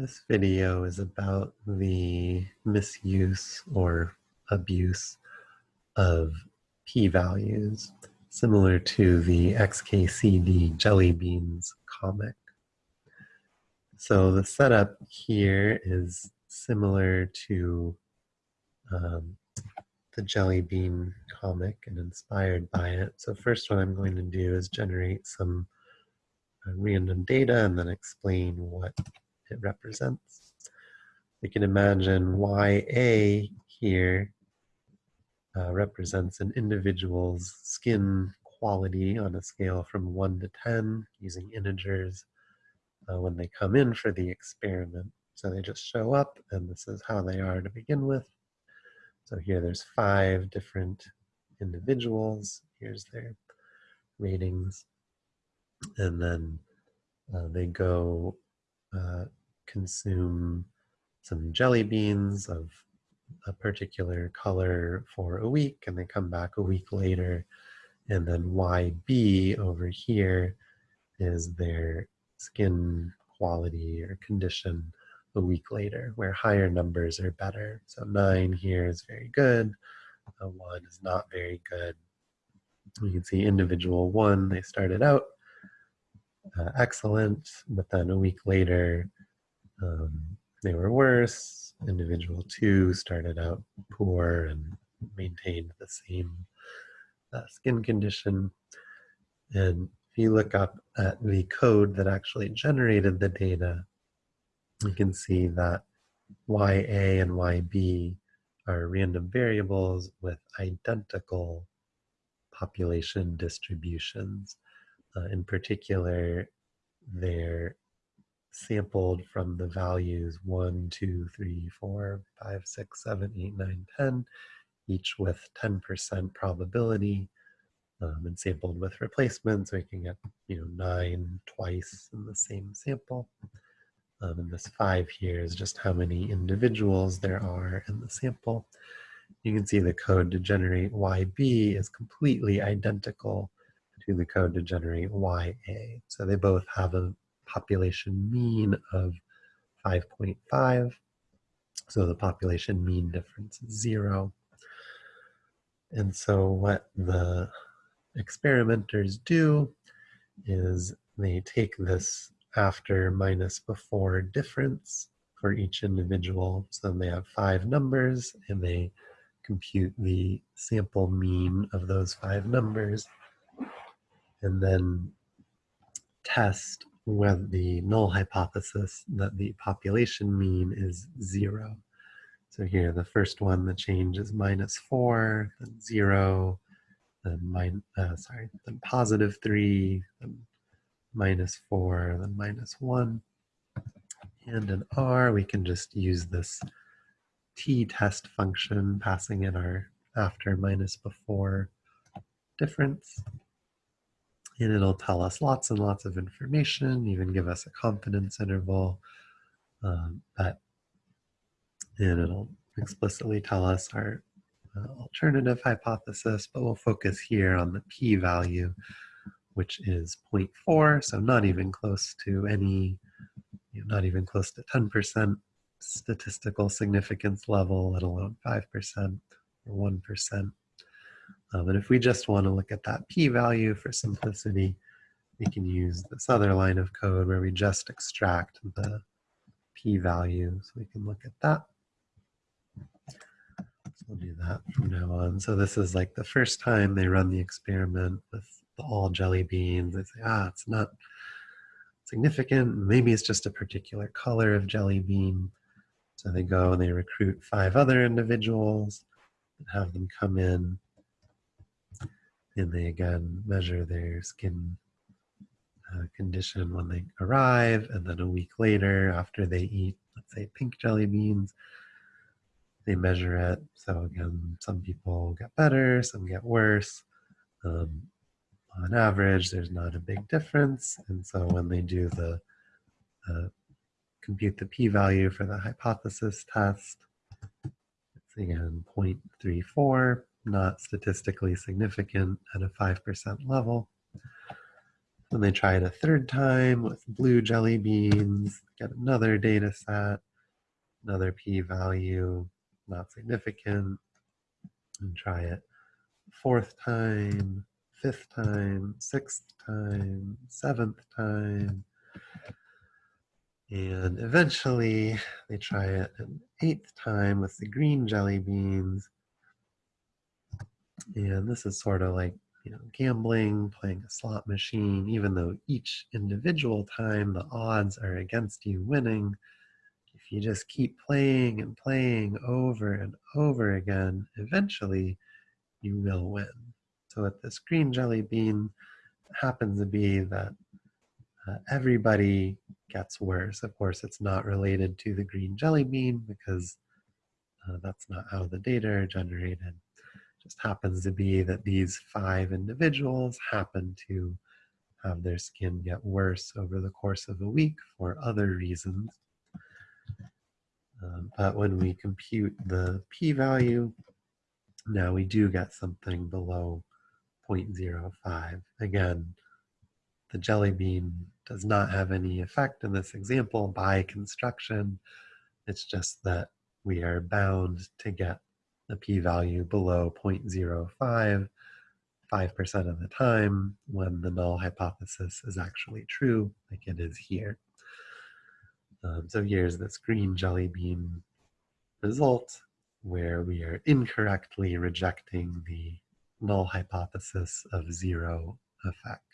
This video is about the misuse or abuse of p-values, similar to the XKCD Jelly Beans comic. So the setup here is similar to um, the Jelly Bean comic and inspired by it. So first what I'm going to do is generate some uh, random data and then explain what it represents. We can imagine YA here uh, represents an individual's skin quality on a scale from 1 to 10 using integers uh, when they come in for the experiment. So they just show up and this is how they are to begin with. So here there's five different individuals. Here's their ratings. And then uh, they go uh, consume some jelly beans of a particular color for a week and they come back a week later and then YB over here is their skin quality or condition a week later where higher numbers are better. So nine here is very good, a one is not very good. You can see individual one, they started out uh, excellent, but then a week later um, they were worse. Individual two started out poor and maintained the same uh, skin condition. And if you look up at the code that actually generated the data, you can see that YA and YB are random variables with identical population distributions. Uh, in particular, their sampled from the values 1, 2, 3, 4, 5, 6, 7, 8, 9, 10, each with 10% probability, um, and sampled with replacement, so we can get you know nine twice in the same sample. Um, and this five here is just how many individuals there are in the sample. You can see the code to generate YB is completely identical to the code to generate YA. So they both have a population mean of 5.5. So the population mean difference is zero. And so what the experimenters do is they take this after minus before difference for each individual. So they have five numbers and they compute the sample mean of those five numbers and then test with the null hypothesis that the population mean is zero. So here, the first one, the change is minus four, then zero, then min uh, sorry, then positive three, then minus four, then minus one. And in R, we can just use this t-test function, passing in our after minus before difference and it'll tell us lots and lots of information, even give us a confidence interval. Um, but and it'll explicitly tell us our uh, alternative hypothesis, but we'll focus here on the p-value, which is 0.4, so not even close to any, you know, not even close to 10% statistical significance level, let alone 5% or 1%. Um, and if we just want to look at that p-value for simplicity, we can use this other line of code where we just extract the p-value. So we can look at that. So we'll do that from now on. So this is like the first time they run the experiment with the all jelly beans. They say, ah, it's not significant. Maybe it's just a particular color of jelly bean. So they go and they recruit five other individuals and have them come in and they again measure their skin uh, condition when they arrive and then a week later after they eat let's say pink jelly beans they measure it. So again some people get better some get worse. Um, on average there's not a big difference. And so when they do the uh, compute the p-value for the hypothesis test it's again 0.34 not statistically significant at a 5% level. Then they try it a third time with blue jelly beans, get another data set, another p-value, not significant, and try it fourth time, fifth time, sixth time, seventh time. And eventually they try it an eighth time with the green jelly beans. And this is sort of like, you know, gambling, playing a slot machine, even though each individual time the odds are against you winning. If you just keep playing and playing over and over again, eventually you will win. So with this green jelly bean, happens to be that uh, everybody gets worse. Of course, it's not related to the green jelly bean because uh, that's not how the data are generated. Just happens to be that these five individuals happen to have their skin get worse over the course of a week for other reasons. Um, but when we compute the p-value, now we do get something below 0.05. Again, the jelly bean does not have any effect in this example by construction. It's just that we are bound to get the p-value below 0.05 5% of the time when the null hypothesis is actually true, like it is here. Um, so here's this green jelly bean result where we are incorrectly rejecting the null hypothesis of zero effect.